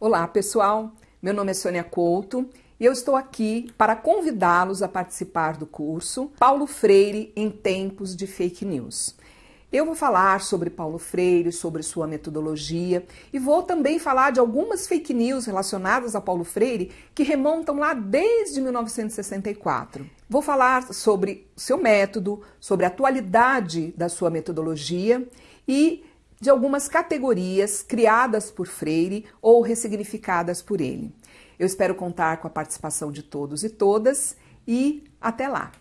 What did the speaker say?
Olá, pessoal. Meu nome é Sônia Couto e eu estou aqui para convidá-los a participar do curso Paulo Freire em Tempos de Fake News. Eu vou falar sobre Paulo Freire, sobre sua metodologia e vou também falar de algumas fake news relacionadas a Paulo Freire que remontam lá desde 1964. Vou falar sobre seu método, sobre a atualidade da sua metodologia e de algumas categorias criadas por Freire ou ressignificadas por ele. Eu espero contar com a participação de todos e todas e até lá!